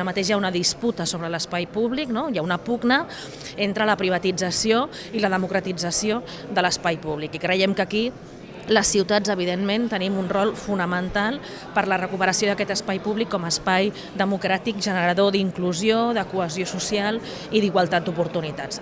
Ara mateix hi ha una disputa sobre l'espai públic, no? hi ha una pugna entre la privatització i la democratització de l'espai públic. I creiem que aquí les ciutats, evidentment, tenim un rol fonamental per la recuperació d'aquest espai públic com a espai democràtic generador d'inclusió, de cohesió social i d'igualtat d'oportunitats.